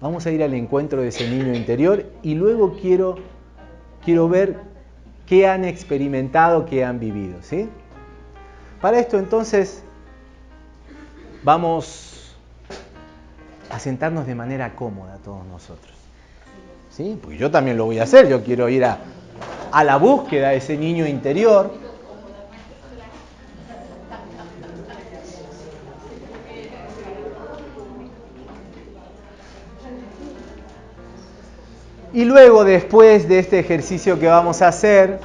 Vamos a ir al encuentro de ese niño interior y luego quiero, quiero ver qué han experimentado, qué han vivido. ¿sí? Para esto entonces vamos a sentarnos de manera cómoda todos nosotros. ¿Sí? Yo también lo voy a hacer, yo quiero ir a, a la búsqueda de ese niño interior. Y luego, después de este ejercicio que vamos a hacer,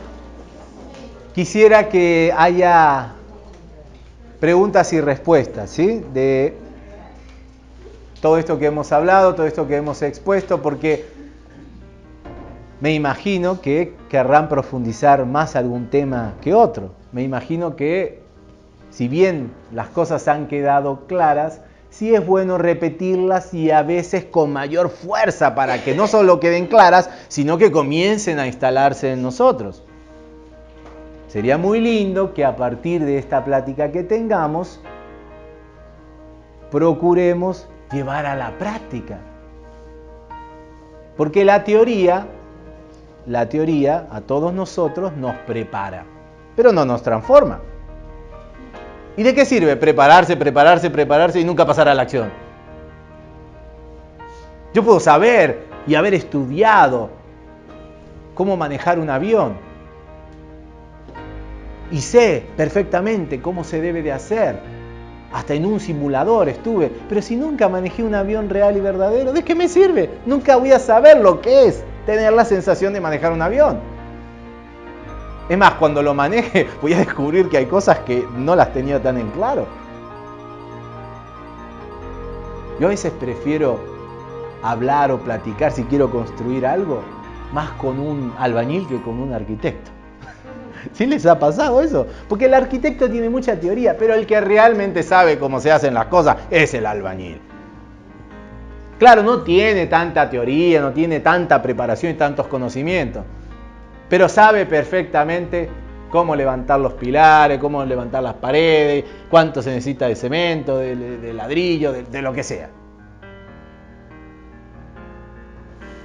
quisiera que haya preguntas y respuestas, ¿sí? De todo esto que hemos hablado, todo esto que hemos expuesto, porque me imagino que querrán profundizar más algún tema que otro. Me imagino que, si bien las cosas han quedado claras, sí es bueno repetirlas y a veces con mayor fuerza para que no solo queden claras, sino que comiencen a instalarse en nosotros. Sería muy lindo que a partir de esta plática que tengamos, procuremos llevar a la práctica. Porque la teoría, la teoría a todos nosotros nos prepara, pero no nos transforma. ¿Y de qué sirve prepararse, prepararse, prepararse y nunca pasar a la acción? Yo puedo saber y haber estudiado cómo manejar un avión. Y sé perfectamente cómo se debe de hacer. Hasta en un simulador estuve. Pero si nunca manejé un avión real y verdadero, ¿de qué me sirve? Nunca voy a saber lo que es tener la sensación de manejar un avión. Es más, cuando lo maneje voy a descubrir que hay cosas que no las tenía tan en claro. Yo a veces prefiero hablar o platicar si quiero construir algo más con un albañil que con un arquitecto. ¿Sí les ha pasado eso? Porque el arquitecto tiene mucha teoría, pero el que realmente sabe cómo se hacen las cosas es el albañil. Claro, no tiene tanta teoría, no tiene tanta preparación y tantos conocimientos, pero sabe perfectamente cómo levantar los pilares, cómo levantar las paredes, cuánto se necesita de cemento, de, ladrillo, de, lo que sea.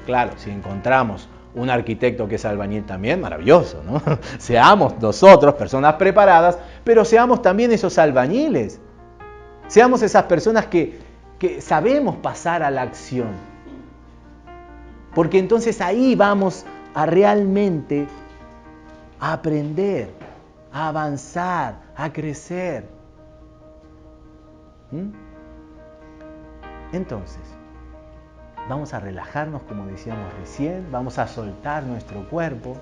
Claro, si encontramos un arquitecto que es albañil también, maravilloso, ¿no? Seamos nosotros personas preparadas, pero seamos también esos albañiles. Seamos esas personas que sabemos pasar a la acción. Porque entonces ahí vamos a realmente aprender, a avanzar, a crecer. ¿Mm? Entonces, vamos a relajarnos como decíamos recién, vamos a soltar nuestro cuerpo,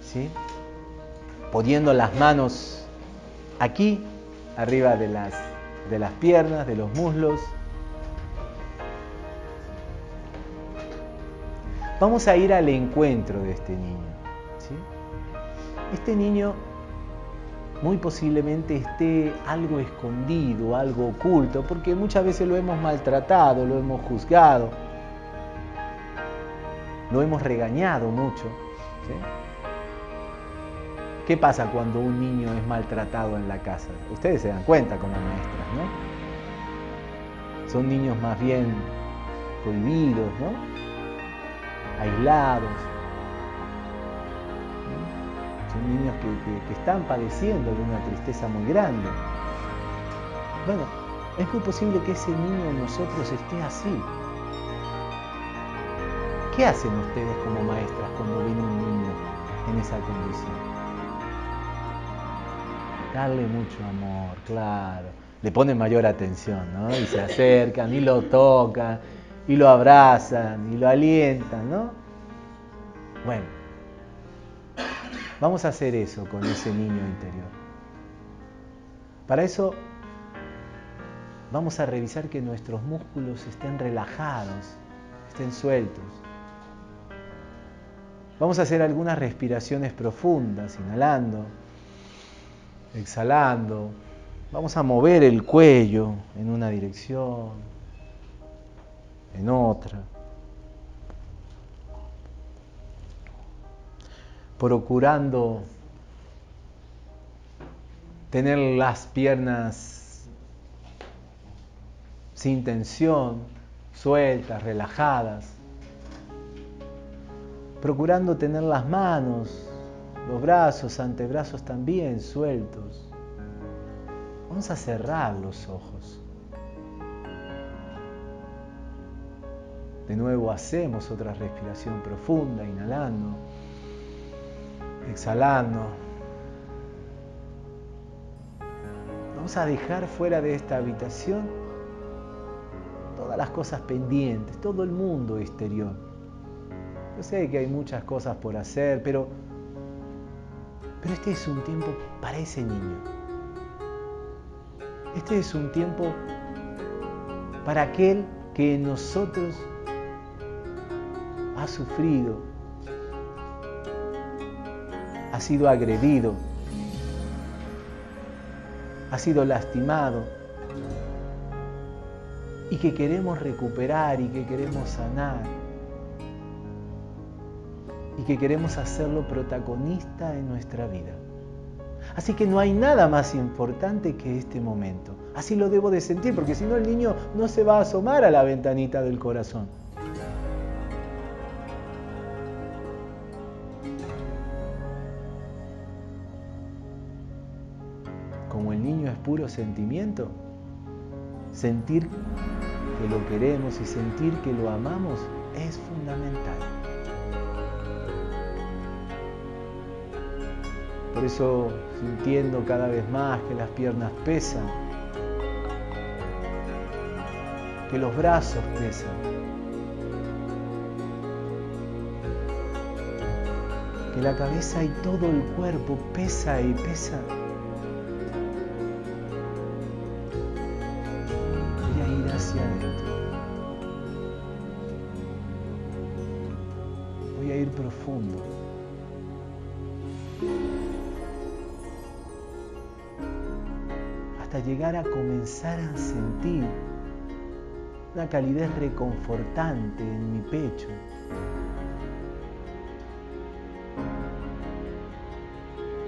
¿sí? poniendo las manos aquí, arriba de las, de las piernas, de los muslos, Vamos a ir al encuentro de este niño. Este niño muy posiblemente esté algo escondido, algo oculto, porque muchas veces lo hemos maltratado, lo hemos juzgado, lo hemos regañado mucho. ¿Qué pasa cuando un niño es maltratado en la casa? Ustedes se dan cuenta como maestras, ¿no? Son niños más bien prohibidos, ¿no? Aislados. Son niños que, están padeciendo de una tristeza muy grande. Bueno, es muy posible que ese niño en nosotros esté así. ¿Qué hacen ustedes como maestras cuando viene un niño en esa condición? Darle mucho amor, claro. Le ponen mayor atención, ¿no? Y se acercan y lo tocan y lo abrazan y lo alientan, ¿no? Bueno, vamos a hacer eso con ese niño interior. Para eso vamos a revisar que nuestros músculos estén relajados, estén sueltos. Vamos a hacer algunas respiraciones profundas, inhalando, exhalando. Vamos a mover el cuello en una dirección, en otra. Procurando tener las piernas sin tensión, sueltas, relajadas, procurando tener las manos, los brazos, antebrazos también sueltos. Vamos a cerrar los ojos. De nuevo hacemos otra respiración profunda, inhalando, exhalando. Vamos a dejar fuera de esta habitación todas las cosas pendientes, todo el mundo exterior. Yo sé que hay muchas cosas por hacer, pero, pero este es un tiempo para ese niño. Este es un tiempo para aquel que en nosotros ha sufrido, ha sido agredido, ha sido lastimado y que queremos recuperar y que queremos sanar y que queremos hacerlo protagonista en nuestra vida. Así que no hay nada más importante que este momento. Así lo debo de sentir, porque si no el niño no se va a asomar a la ventanita del corazón. Puro sentimiento, sentir que lo queremos y sentir que lo amamos es fundamental. Por eso sintiendo cada vez más que las piernas pesan, que los brazos pesan, que la cabeza y todo el cuerpo pesa y pesa. Hasta llegar a comenzar a sentir una calidez reconfortante en mi pecho.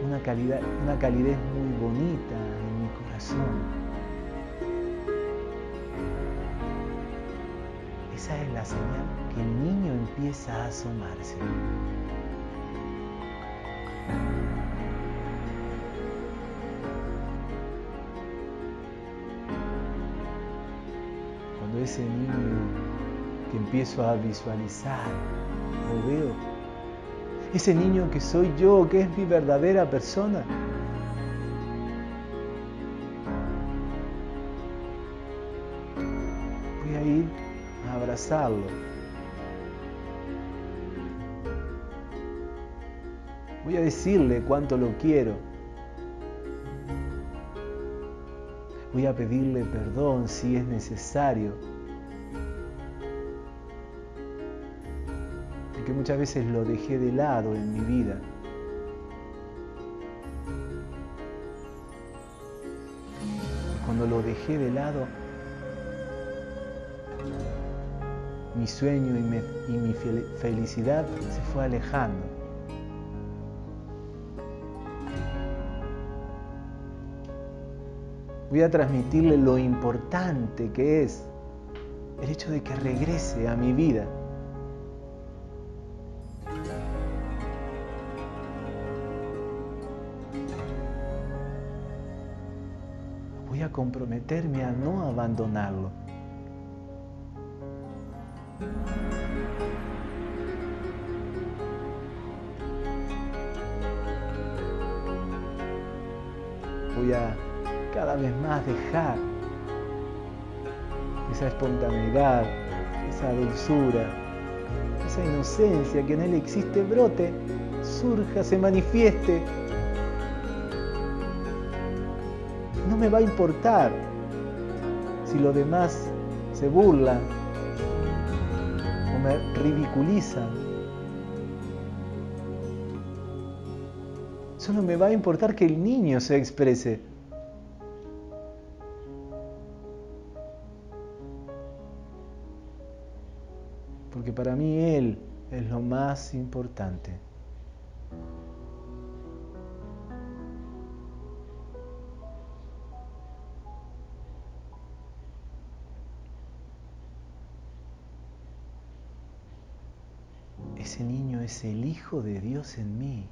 Una, calidad, una calidez muy bonita en mi corazón. Esa es la señal que el niño empieza a asomarse. Ese niño que empiezo a visualizar, lo veo, ese niño que soy yo, que es mi verdadera persona, voy a ir a abrazarlo. Voy a decirle cuánto lo quiero. Voy a pedirle perdón si es necesario. Muchas veces lo dejé de lado en mi vida. Cuando lo dejé de lado, mi sueño y, y mi felicidad se fue alejando. voy a transmitirle lo importante que es el hecho de que regrese a mi vida. Comprometerme a no abandonarlo. Voy a cada vez más dejar esa espontaneidad, esa dulzura, esa inocencia que en él existe, brote, surja, se manifieste. No me va a importar si los demás se burlan o me ridiculizan. Solo me va a importar que el niño se exprese. porque para mí Él es lo más importante. Es el Hijo de Dios en mí.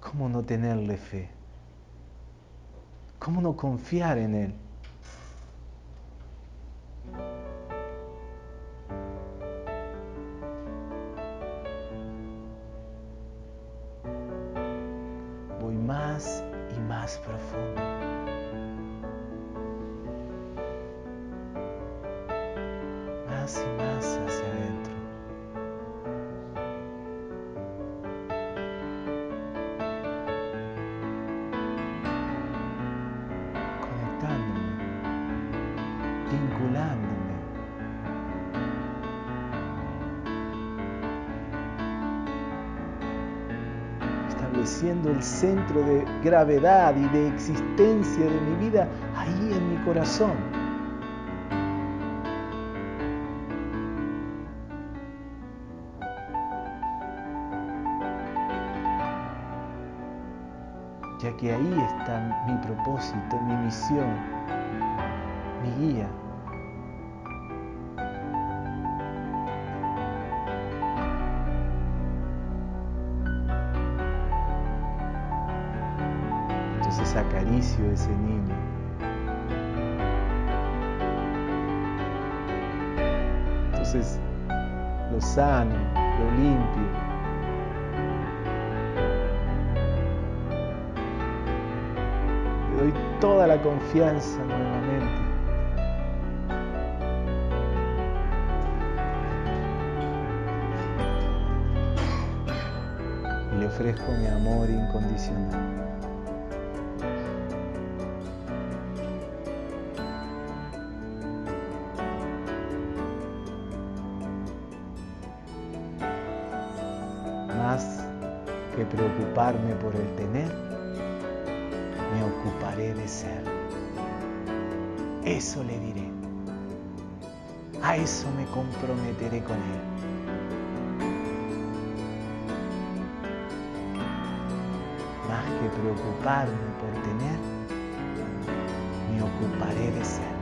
¿Cómo no tenerle fe? ¿Cómo no confiar en Él? Gravedad y de existencia de mi vida ahí en mi corazón. Ya que ahí está mi propósito, mi misión, mi guía. Entonces acaricio a ese niño. Entonces lo sano, lo limpio. Le doy toda la confianza nuevamente. Y le ofrezco mi amor incondicional. Por el tener, me ocuparé de ser. Eso le diré. A eso me comprometeré con él. Más que preocuparme por tener, me ocuparé de ser.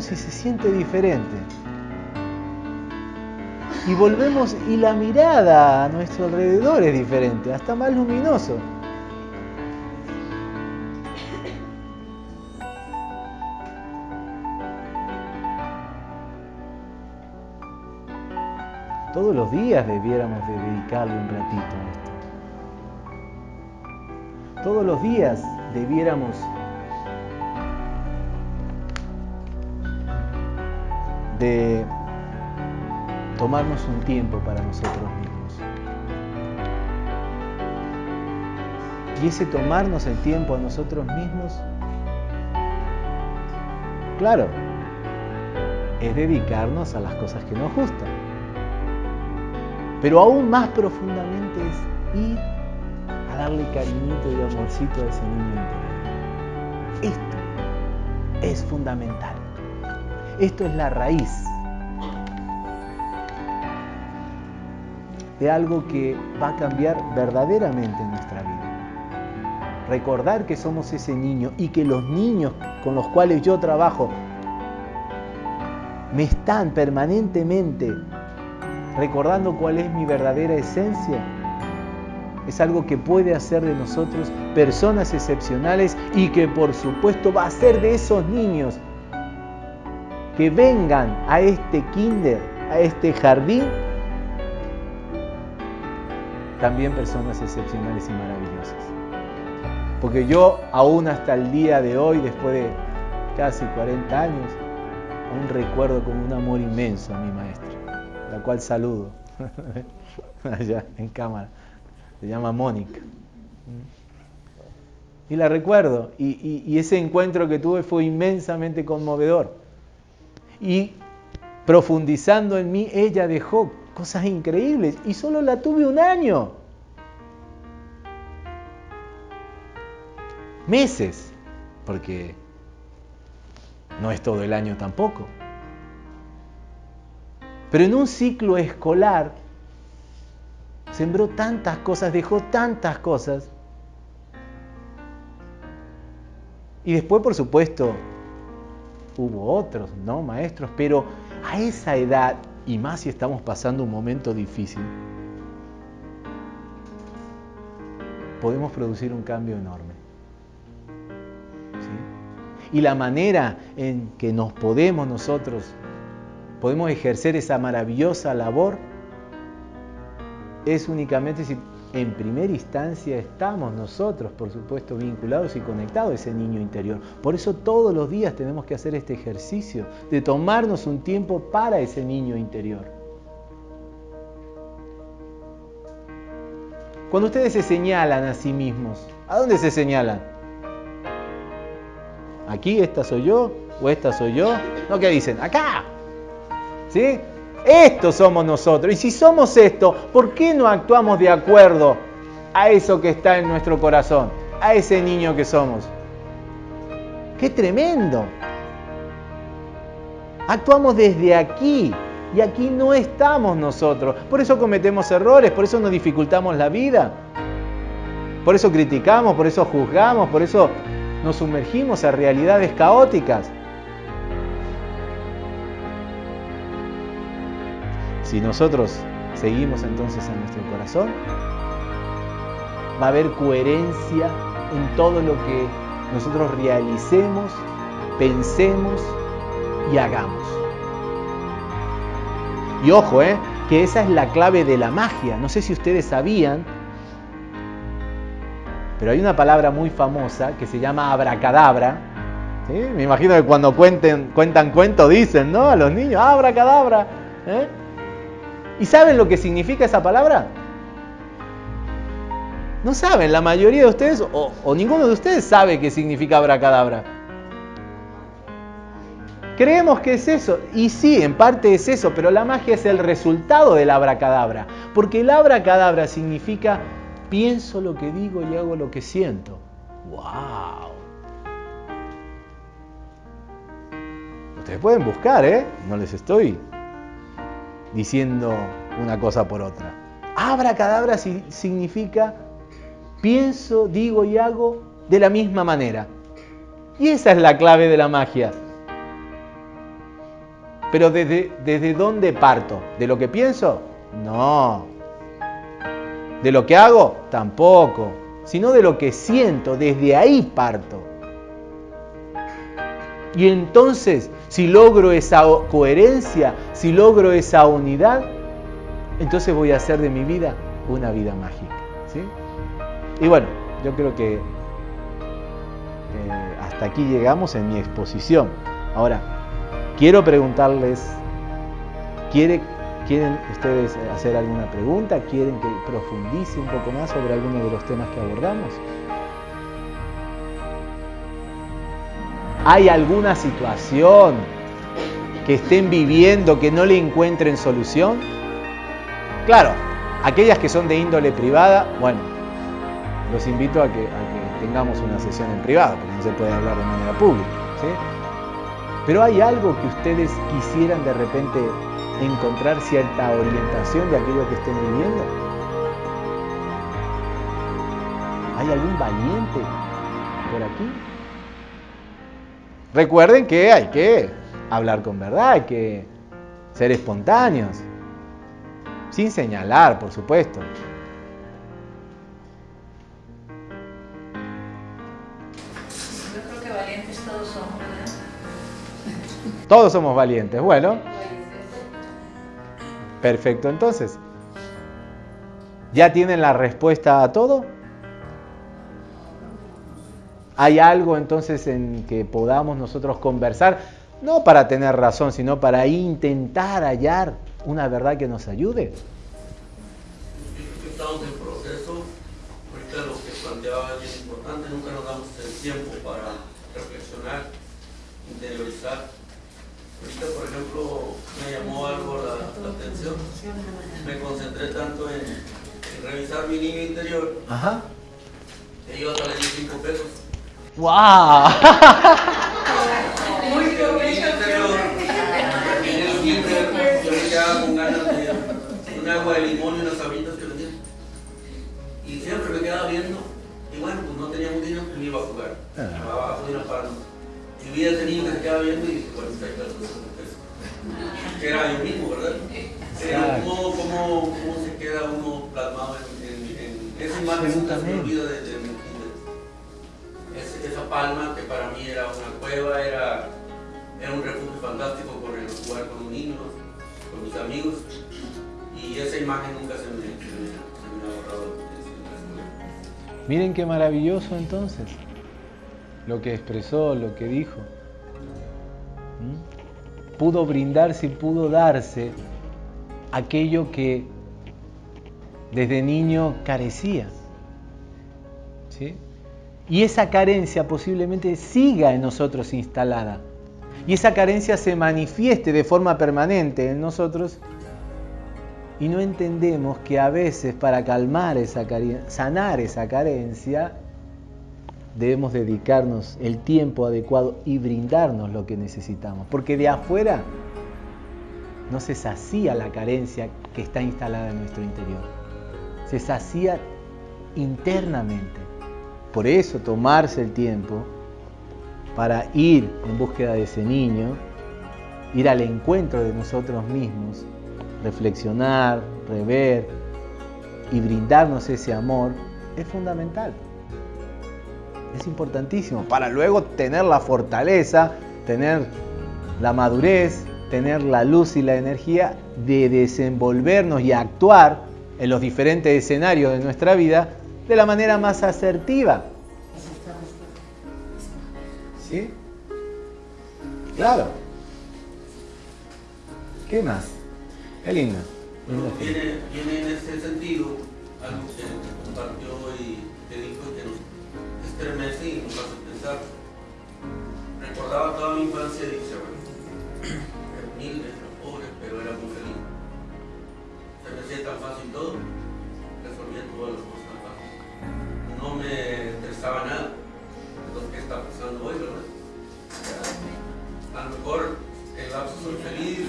Volvemos y se siente diferente. Y volvemos y la mirada a nuestro alrededor es diferente, hasta más luminoso. Todos los días debiéramos de dedicarle un ratito a esto. Todos los días debiéramos de tomarnos un tiempo para nosotros mismos. Y ese tomarnos el tiempo a nosotros mismos, claro, es dedicarnos a las cosas que nos gustan. Pero aún más profundamente es ir a darle cariñito y amorcito a ese niño interior. Esto es fundamental. Esto es la raíz de algo que va a cambiar verdaderamente nuestra vida. Recordar que somos ese niño y que los niños con los cuales yo trabajo me están permanentemente recordando cuál es mi verdadera esencia, es algo que puede hacer de nosotros personas excepcionales y que por supuesto va a hacer de esos niños que vengan a este kinder, a este jardín, también personas excepcionales y maravillosas. Porque yo aún hasta el día de hoy, después de casi 40 años, aún recuerdo con un amor inmenso a mi maestra, la cual saludo allá en cámara. Se llama Mónica. Y la recuerdo. Y, ese encuentro que tuve fue inmensamente conmovedor. Y profundizando en mí, ella dejó cosas increíbles. Y solo la tuve un año. Meses. Porque no es todo el año tampoco. Pero en un ciclo escolar sembró tantas cosas, dejó tantas cosas. Y después, por supuesto, hubo otros, ¿no? Maestros, pero a esa edad, y más si estamos pasando un momento difícil, podemos producir un cambio enorme. Y la manera en que nos podemos nosotros, podemos ejercer esa maravillosa labor, es únicamente si en primera instancia estamos nosotros, por supuesto, vinculados y conectados a ese niño interior. Por eso todos los días tenemos que hacer este ejercicio de tomarnos un tiempo para ese niño interior. Cuando ustedes se señalan a sí mismos, ¿a dónde se señalan? ¿Aquí esta soy yo? ¿O esta soy yo? ¿No qué dicen? ¡Acá! ¿Sí? Esto somos nosotros. Y si somos esto, ¿por qué no actuamos de acuerdo a eso que está en nuestro corazón? A ese niño que somos. ¡Qué tremendo! Actuamos desde aquí. Y aquí no estamos nosotros. Por eso cometemos errores, por eso nos dificultamos la vida. Por eso criticamos, por eso juzgamos, por eso nos sumergimos a realidades caóticas. Si nosotros seguimos entonces en nuestro corazón, va a haber coherencia en todo lo que nosotros realicemos, pensemos y hagamos. Y ojo, ¿eh? que esa es la clave de la magia. No sé si ustedes sabían, pero hay una palabra muy famosa que se llama abracadabra. Me imagino que cuando cuenten, cuentan cuento dicen, ¿no? A los niños, abracadabra. ¿eh? ¿Y saben lo que significa esa palabra? No saben, la mayoría de ustedes o, ninguno de ustedes sabe qué significa abracadabra. Creemos que es eso, y sí, en parte es eso, pero la magia es el resultado del abracadabra, porque el abracadabra significa pienso lo que digo y hago lo que siento. ¡Wow! Ustedes pueden buscar, ¿eh? No les estoy diciendo una cosa por otra. Abra cadabra significa pienso, digo y hago de la misma manera. Y esa es la clave de la magia. Pero desde, ¿desde dónde parto? ¿De lo que pienso? No. ¿De lo que hago? Tampoco. Sino de lo que siento. Desde ahí parto. Y entonces, si logro esa coherencia, si logro esa unidad, entonces voy a hacer de mi vida una vida mágica. ¿sí? Y bueno, yo creo que eh, hasta aquí llegamos en mi exposición. Ahora, quiero preguntarles, ¿quieren ustedes hacer alguna pregunta? ¿Quieren que profundice un poco más sobre alguno de los temas que abordamos? ¿Hay alguna situación que estén viviendo que no le encuentren solución? Claro, aquellas que son de índole privada, bueno, los invito a que, tengamos una sesión en privado, porque no se puede hablar de manera pública. Pero hay algo que ustedes quisieran de repente encontrar cierta orientación de aquello que estén viviendo. ¿Hay algún valiente por aquí? Recuerden que hay que hablar con verdad, hay que ser espontáneos, sin señalar, por supuesto. Yo creo que valientes todos somos, ¿verdad? Todos somos valientes, bueno. Perfecto, entonces. ¿Ya tienen la respuesta a todo? Hay algo entonces en que podamos nosotros conversar, no para tener razón, sino para intentar hallar una verdad que nos ayude. Estamos en proceso, ahorita lo que planteaba es importante, nunca nos damos el tiempo para reflexionar, interiorizar. Ahorita, por ejemplo, me llamó algo la, atención, me concentré tanto en, revisar mi niño interior, Ajá. que yo hasta le di 5 pesos. ¡Wow! Yo me quedaba con ganas de un agua de limón y unas sabritas que vendían. Y siempre me quedaba viendo, y bueno, pues no teníamos dinero, pues me iba a jugar. Ah. Abajo de una palma. Y vi a ese niño que se quedaba viendo y dije, bueno, está ahí la Era yo mismo, ¿verdad? Cómo, cómo se queda uno plasmado en, en, en esa imagen, nunca se olvida de, de, esa palma que para mí era una cueva, era, era un refugio fantástico por el jugar con un niño, con mis amigos, y esa imagen nunca se me, ha borrado. Miren qué maravilloso entonces lo que expresó, lo que dijo. ¿Mm? Pudo brindarse y pudo darse aquello que desde niño carecía. ¿Sí? Y esa carencia posiblemente siga en nosotros instalada. Y esa carencia se manifieste de forma permanente en nosotros. Y no entendemos que a veces para calmar esa carencia, sanar esa carencia, debemos dedicarnos el tiempo adecuado y brindarnos lo que necesitamos. Porque de afuera no se sacía la carencia que está instalada en nuestro interior. Se sacía internamente. Por eso tomarse el tiempo para ir en búsqueda de ese niño, ir al encuentro de nosotros mismos, reflexionar, rever y brindarnos ese amor, es fundamental. Es importantísimo para luego tener la fortaleza, tener la madurez, tener la luz y la energía de desenvolvernos y actuar en los diferentes escenarios de nuestra vida de la manera más asertiva. ¿Sí? Claro. ¿Qué más? Qué lindo. viene, en ese sentido algo que compartió y que dijo que nos estremece y nos hace pensar. Recordaba toda mi infancia y dice, bueno, humilde, pobre, pero era muy feliz. Se me hacía tan fácil todo, resolvía todas las cosas no me estresaba nada lo que está pasando hoy, ¿verdad? A lo mejor el lapso soy feliz,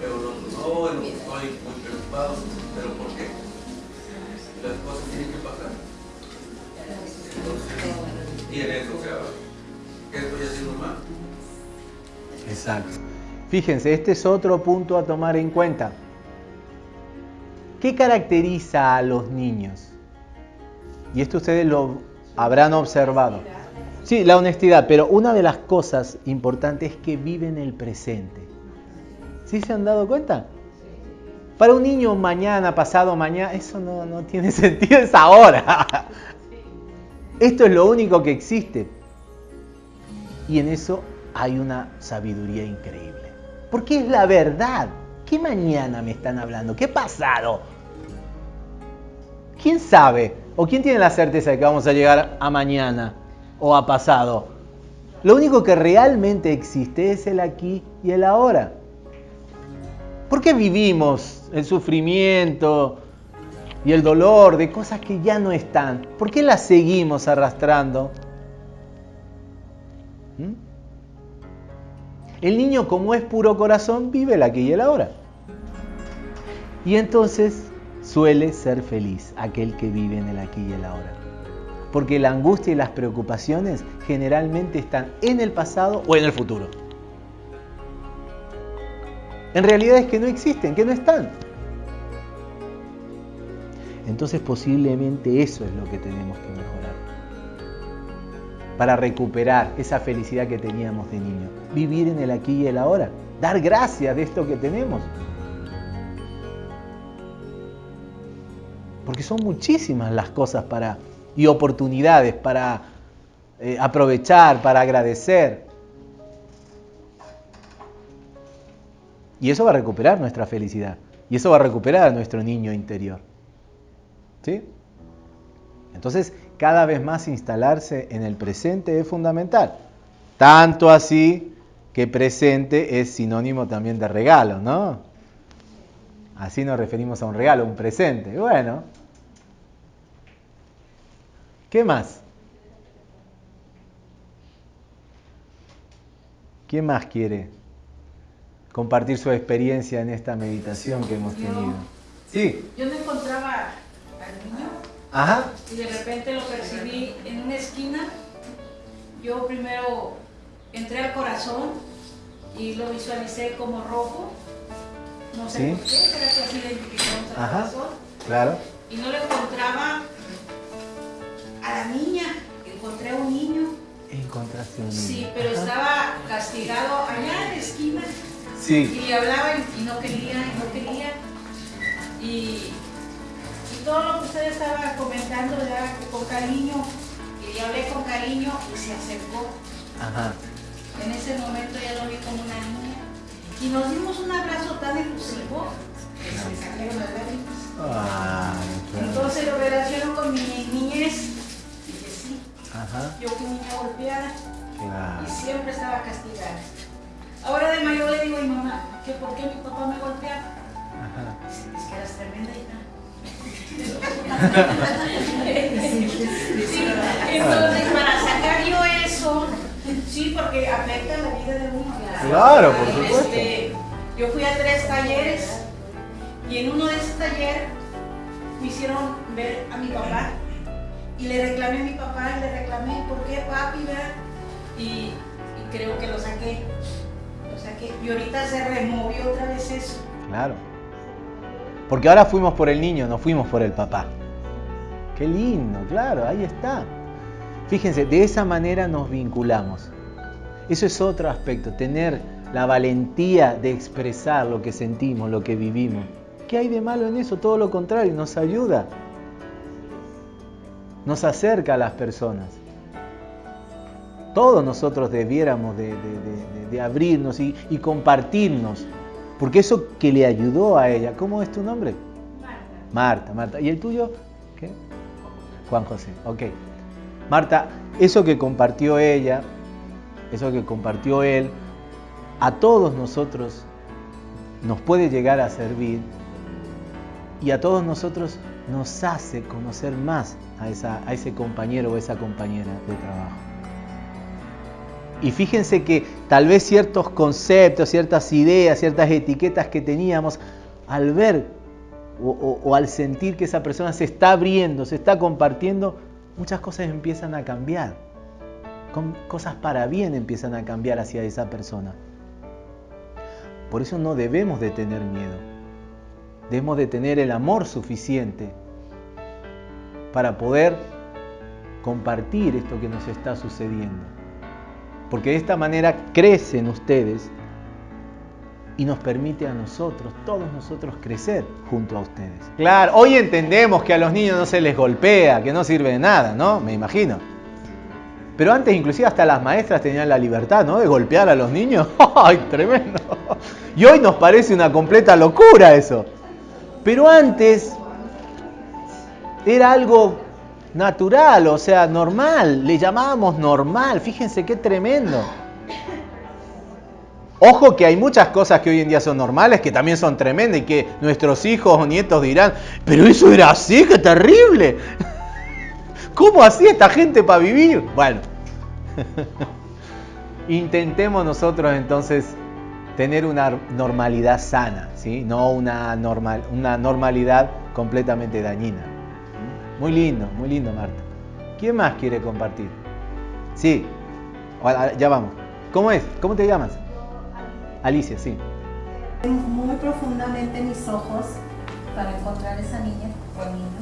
pero no, no, estoy muy preocupado, pero ¿por qué? Las cosas tienen que pasar. Entonces, y en eso, o ¿qué estoy haciendo mal? Exacto. Fíjense, este es otro punto a tomar en cuenta. ¿Qué caracteriza a los niños? Y esto ustedes lo habrán observado. Sí, la honestidad, pero una de las cosas importantes es que viven el presente. ¿Sí se han dado cuenta? Para un niño mañana, pasado mañana, eso no, no tiene sentido, es ahora. Esto es lo único que existe. Y en eso hay una sabiduría increíble. Porque es la verdad. ¿Qué mañana me están hablando? ¿Qué pasado? ¿Quién sabe? ¿O quién tiene la certeza de que vamos a llegar a mañana o a pasado? Lo único que realmente existe es el aquí y el ahora. ¿Por qué vivimos el sufrimiento y el dolor de cosas que ya no están? ¿Por qué las seguimos arrastrando? ¿Mm? El niño como es puro corazón vive el aquí y el ahora. Y entonces suele ser feliz aquel que vive en el aquí y el ahora. Porque la angustia y las preocupaciones generalmente están en el pasado o en el futuro. En realidad es que no existen, que no están. Entonces posiblemente eso es lo que tenemos que mejorar. Para recuperar esa felicidad que teníamos de niño. Vivir en el aquí y el ahora. Dar gracias de esto que tenemos. Porque son muchísimas las cosas para, y oportunidades para eh, aprovechar, para agradecer. Y eso va a recuperar nuestra felicidad. Y eso va a recuperar a nuestro niño interior. ¿Sí? Entonces, cada vez más instalarse en el presente es fundamental. Tanto así que presente es sinónimo también de regalo, ¿no? Así nos referimos a un regalo, un presente. Bueno, ¿qué más? ¿Quién más quiere compartir su experiencia en esta meditación que hemos tenido? Sí. Yo me encontraba al niño Ajá. y de repente lo percibí en una esquina. Yo primero entré al corazón y lo visualicé como rojo. No sé por qué, será que así identificamos al Ajá. corazón. Claro. Y no le encontraba a la niña, encontré a un niño. Encontraste un niño. Sí, pero Ajá. estaba castigado allá en la esquina. Sí. Y le hablaba y y no quería, y no quería. Y, y todo lo que usted estaba comentando ya con cariño, y le hablé con cariño y se acercó. Ajá. En ese momento ya lo vi como una niña. Y nos dimos un abrazo tan efusivo que se me salieron las lágrimas. Claro. Entonces lo relaciono con mi niñez. Dije, sí, Ajá. yo fui niña golpeada Claro. y siempre estaba castigada. Ahora de mayor le digo a mi mamá, que por qué mi papá me golpeaba. Ajá. Dice, Es que eras tremenda hija. Sí, entonces para sacar yo eso, sí, porque afecta la vida de uno. Claro, por supuesto. Este, yo fui a tres talleres y en uno de esos talleres me hicieron ver a mi papá y le reclamé a mi papá y le reclamé, ¿por qué papi? Y, y creo que lo saqué, lo saqué. Y ahorita se removió otra vez eso. Claro. Porque ahora fuimos por el niño, no fuimos por el papá. Qué lindo, claro, ahí está. Fíjense, de esa manera nos vinculamos. Eso es otro aspecto, tener la valentía de expresar lo que sentimos, lo que vivimos. ¿Qué hay de malo en eso? Todo lo contrario, nos ayuda. Nos acerca a las personas. Todos nosotros debiéramos de, de- de- de abrirnos y, y compartirnos. Porque eso que le ayudó a ella, ¿cómo es tu nombre? Marta, Marta. ¿Y el tuyo? ¿Qué? Juan José, ok. Marta, eso que compartió ella, eso que compartió él, a todos nosotros nos puede llegar a servir y a todos nosotros nos hace conocer más a, ese compañero o esa compañera de trabajo. Y fíjense que tal vez ciertos conceptos, ciertas ideas, ciertas etiquetas que teníamos, al ver o al sentir que esa persona se está abriendo, se está compartiendo, muchas cosas empiezan a cambiar. Cosas para bien empiezan a cambiar hacia esa persona. Por eso no debemos de tener miedo. Debemos de tener el amor suficiente para poder compartir esto que nos está sucediendo. Porque de esta manera crecen ustedes y nos permite a nosotros, todos nosotros, crecer junto a ustedes. Claro, hoy entendemos que a los niños no se les golpea, que no sirve de nada, ¿no? Me imagino. Pero antes inclusive hasta las maestras tenían la libertad, ¿no? De golpear a los niños. ¡Ay, tremendo! Y hoy nos parece una completa locura eso. Pero antes era algo natural, o sea, normal. Le llamábamos normal. Fíjense qué tremendo. Ojo que hay muchas cosas que hoy en día son normales, que también son tremendas y que nuestros hijos o nietos dirán, pero eso era así, qué terrible. ¿Cómo hacía esta gente para vivir? Bueno, intentemos nosotros entonces tener una normalidad sana, ¿sí? no una, normal, una normalidad completamente dañina. Muy lindo, muy lindo, Marta. ¿Quién más quiere compartir? Sí, ya vamos. ¿Cómo es? ¿Cómo te llamas? Alicia, sí. muy profundamente mis ojos para encontrar esa niña o niño.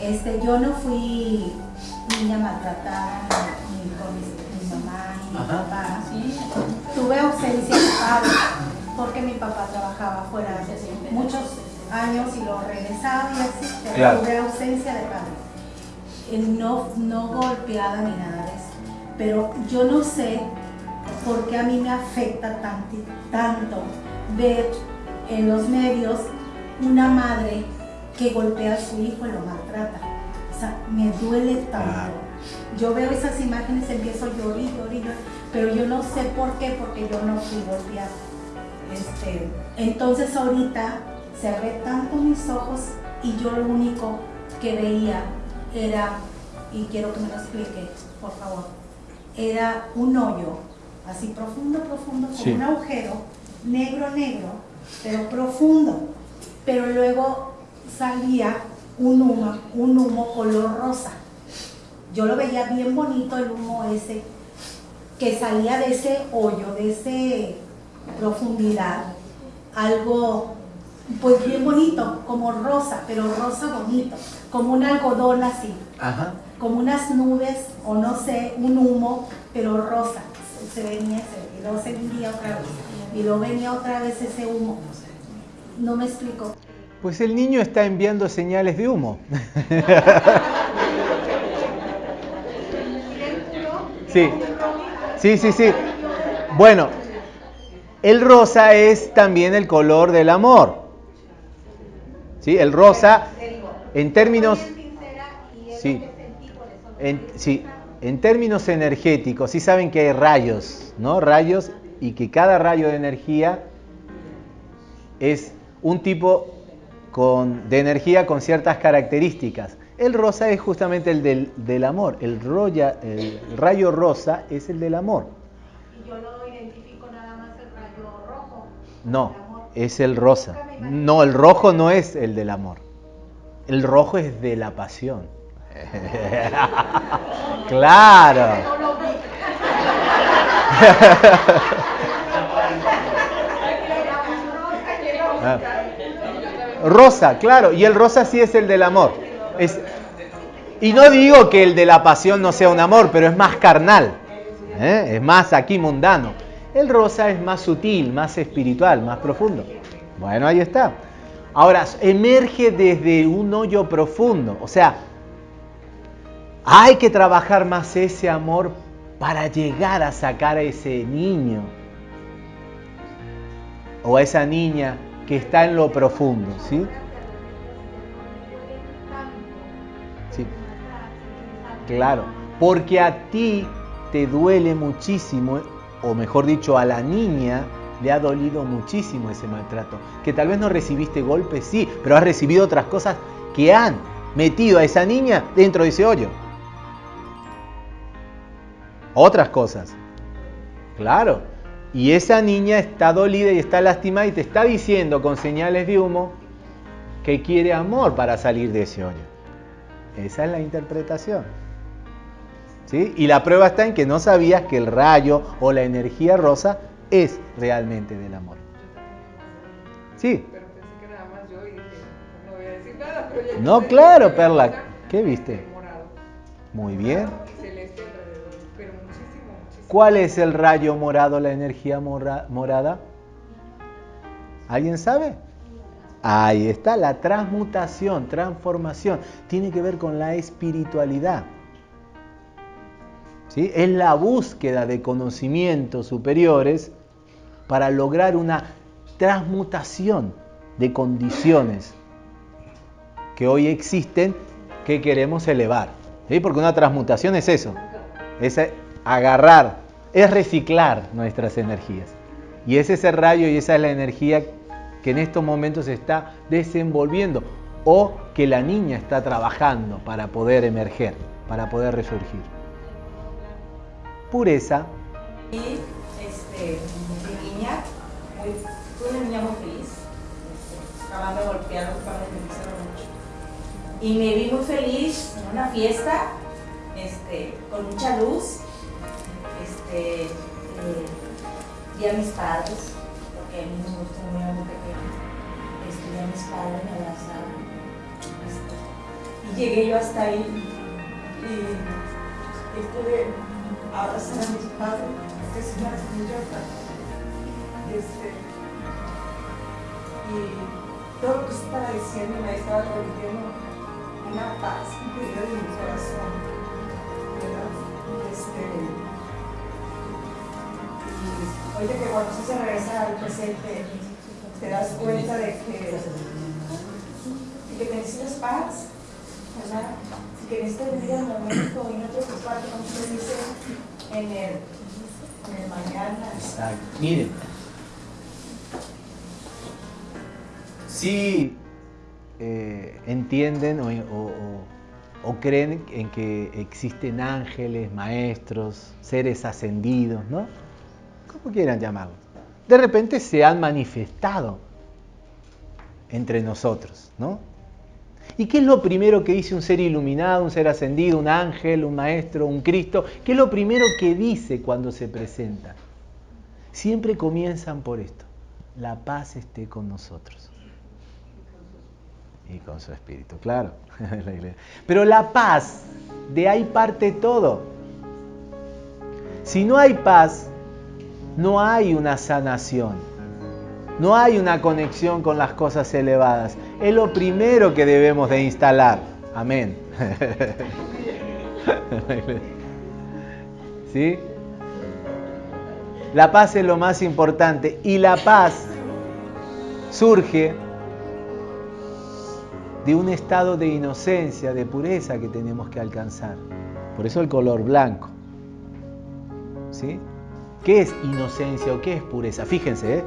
Este, yo no fui niña maltratada ni por mi, mi mamá ni mi Ajá. papá. Tuve ausencia de padre porque mi papá trabajaba fuera muchos años y lo regresaba y así, pero Claro. tuve ausencia de padre. No, no golpeada ni nada de eso. pero yo no sé por qué a mí me afecta tanto, tanto ver en los medios una madre que golpea a su hijo y lo maltrata. O sea, me duele tanto. Yo veo esas imágenes, empiezo a llorar, llorar, llorar, pero yo no sé por qué, porque yo no fui golpeada. Este, entonces ahorita cerré tanto mis ojos y yo lo único que veía era, y quiero que me lo explique, por favor, era un hoyo, así profundo, profundo, como un agujero, negro, negro, pero profundo. Pero luego salía un humo, un humo color rosa. Yo lo veía bien bonito el humo ese, que salía de ese hoyo, de esa profundidad, algo pues bien bonito, como rosa, pero rosa bonito, como un algodón así, como unas nubes o no sé, un humo, pero rosa. Se venía ese, y luego se vendía otra vez, y luego venía otra vez ese humo. No me explico. Pues el niño está enviando señales de humo. sí, sí, sí, sí. Bueno, el rosa es también el color del amor. ¿Sí? El rosa, en términos... Sí, en, sí, en términos energéticos, sí saben que hay rayos, ¿no? Rayos y que cada rayo de energía es un tipo con, de energía con ciertas características. El rosa es justamente el del, del amor. El, roya, el rayo rosa es el del amor. ¿Y yo no identifico nada más el rayo rojo? No, es el rosa. No, el rojo no es el del amor. El rojo es de la pasión. claro. Rosa, claro, y el rosa sí es el del amor. Y no digo que el de la pasión no sea un amor, pero es más carnal, ¿eh? es más aquí mundano. El rosa es más sutil, más espiritual, más profundo. Bueno, ahí está. Ahora, emerge desde un hoyo profundo. O sea, hay que trabajar más ese amor para llegar a sacar a ese niño o a esa niña que está en lo profundo, ¿sí? Sí. Claro, porque a ti te duele muchísimo, o mejor dicho, a la niña le ha dolido muchísimo ese maltrato. Que tal vez no recibiste golpes, sí, pero has recibido otras cosas que han metido a esa niña dentro de ese hoyo. Otras cosas. Claro. Y esa niña está dolida y está lastimada y te está diciendo con señales de humo que quiere amor para salir de ese hoyo. Esa es la interpretación. ¿Sí? Y la prueba está en que no sabías que el rayo o la energía rosa es realmente del amor. Sí. Pero pensé que nada más yo y dije, no voy a decir nada, pero ya No, claro, Perla. ¿Qué viste? Muy bien. ¿Cuál es el rayo morado, la energía morada? ¿Alguien sabe? Ahí está, la transmutación, transformación. Tiene que ver con la espiritualidad. ¿Sí? Es la búsqueda de conocimientos superiores para lograr una transmutación de condiciones que hoy existen que queremos elevar. Porque una transmutación es eso, es agarrar, es reciclar nuestras energías. Y es ese rayo y esa es la energía que en estos momentos se está desenvolviendo o que la niña está trabajando para poder emerger, para poder resurgir. Pureza. Y este, fui una niña muy feliz. Acaban de golpear los padres me quisieron mucho. Y me vi muy feliz en una fiesta, este, con mucha luz. Este, eh, vi a mis padres, porque a mí me gustó muy muy pequeño. Este, a mis padres, me abrazaron. Este, y llegué yo hasta ahí y, y pude abrazar a mis padres, que es una este, y todo lo que estaba diciendo me estaba transmitiendo una paz interior en mi corazón. Ahorita que cuando se regresa al presente, te das cuenta de que, de que necesitas paz, ¿verdad? Que necesitas vivir el momento y no preocuparte, como se dice, en el, en el mañana. Exacto. Miren, si eh, entienden o, o- o- o creen en que existen ángeles, maestros, seres ascendidos, ¿no? Como quieran llamarlos. De repente se han manifestado entre nosotros, ¿no? ¿Y qué es lo primero que dice un ser iluminado, un ser ascendido, un ángel, un maestro, un Cristo? ¿Qué es lo primero que dice cuando se presenta? Siempre comienzan por esto. La paz esté con nosotros. Y con su espíritu, claro. Pero la paz, de ahí parte todo. Si no hay paz, no hay una sanación. No hay una conexión con las cosas elevadas. Es lo primero que debemos de instalar. Amén. ¿Sí? La paz es lo más importante y la paz surge de un estado de inocencia, de pureza que tenemos que alcanzar. Por eso el color blanco. ¿Sí? ¿Qué es inocencia o qué es pureza? Fíjense, ¿eh?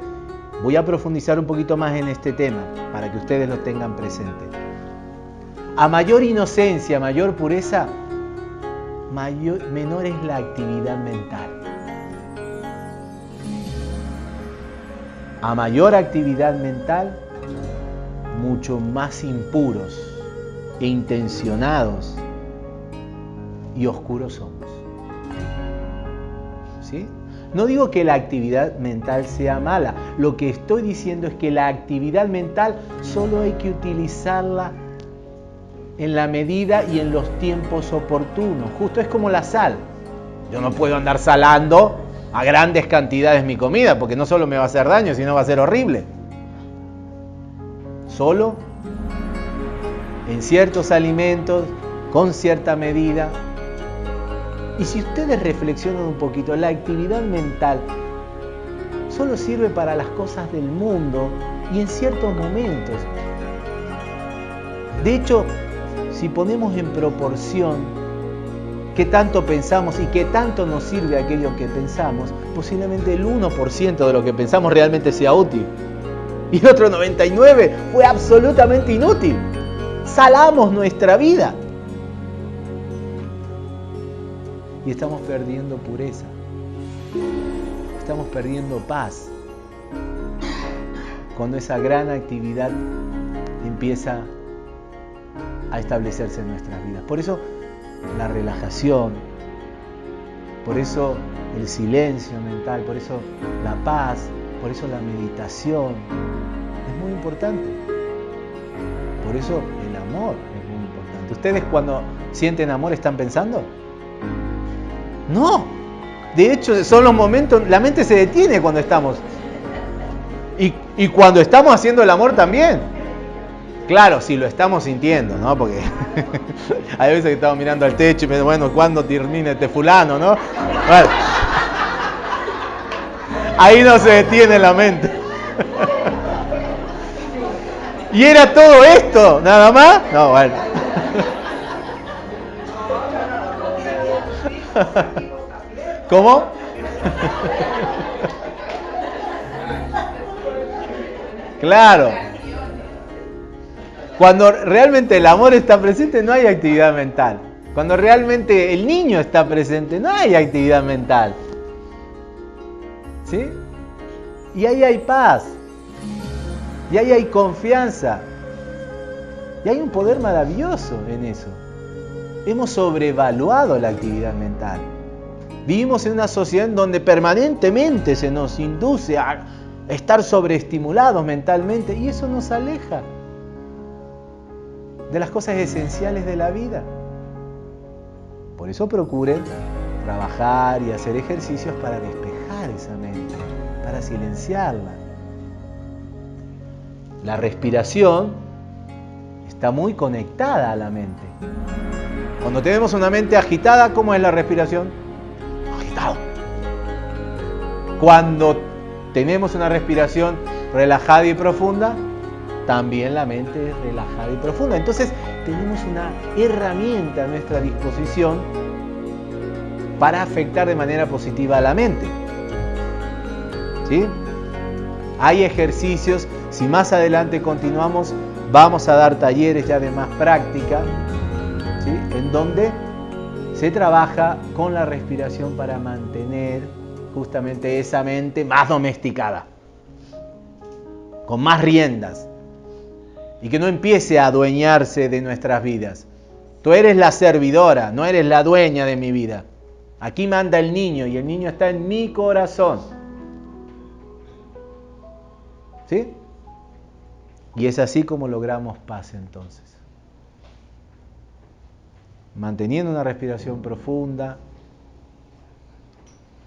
voy a profundizar un poquito más en este tema para que ustedes lo tengan presente. A mayor inocencia, mayor pureza, menor es la actividad mental. A mayor actividad mental, mucho más impuros e intencionados y oscuros somos. ¿Sí? No digo que la actividad mental sea mala, lo que estoy diciendo es que la actividad mental solo hay que utilizarla en la medida y en los tiempos oportunos. Justo es como la sal. Yo no puedo andar salando a grandes cantidades mi comida porque no solo me va a hacer daño, sino va a ser horrible. Solo en ciertos alimentos, con cierta medida. Y si ustedes reflexionan un poquito, la actividad mental solo sirve para las cosas del mundo y en ciertos momentos. De hecho, si ponemos en proporción qué tanto pensamos y qué tanto nos sirve aquello que pensamos, posiblemente el 1% de lo que pensamos realmente sea útil. Y otro 99% fue absolutamente inútil. Salamos nuestra vida. Y estamos perdiendo pureza. Estamos perdiendo paz. Cuando esa gran actividad empieza a establecerse en nuestras vidas. Por eso la relajación, por eso el silencio mental, por eso la paz, por eso la meditación es muy importante. Por eso el amor es muy importante. ¿Ustedes cuando sienten amor están pensando? No. De hecho, son los momentos, la mente se detiene cuando estamos. Y, y cuando estamos haciendo el amor también. Claro, si lo estamos sintiendo, ¿no? Porque hay veces que estamos mirando al techo y me bueno, ¿cuándo termina este fulano, no? Bueno. Ahí no se detiene la mente. ¿Y era todo esto? ¿Nada más? No, bueno. ¿Cómo? Claro. Cuando realmente el amor está presente no hay actividad mental. Cuando realmente el niño está presente no hay actividad mental. ¿Sí? Y ahí hay paz. Y ahí hay confianza. Y hay un poder maravilloso en eso. Hemos sobrevaluado la actividad mental. Vivimos en una sociedad en donde permanentemente se nos induce a estar sobreestimulados mentalmente y eso nos aleja de las cosas esenciales de la vida. Por eso procuren trabajar y hacer ejercicios para despejar esa mente, para silenciarla. La respiración está muy conectada a la mente. Cuando tenemos una mente agitada, ¿cómo es la respiración? Agitado. Cuando tenemos una respiración relajada y profunda, también la mente es relajada y profunda. Entonces tenemos una herramienta a nuestra disposición para afectar de manera positiva a la mente. ¿Sí? Hay ejercicios, si más adelante continuamos, vamos a dar talleres ya de más práctica, en donde se trabaja con la respiración para mantener justamente esa mente más domesticada, con más riendas, y que no empiece a adueñarse de nuestras vidas. Tú eres la servidora, no eres la dueña de mi vida. Aquí manda el niño y el niño está en mi corazón. ¿Sí? Y es así como logramos paz entonces. Manteniendo una respiración profunda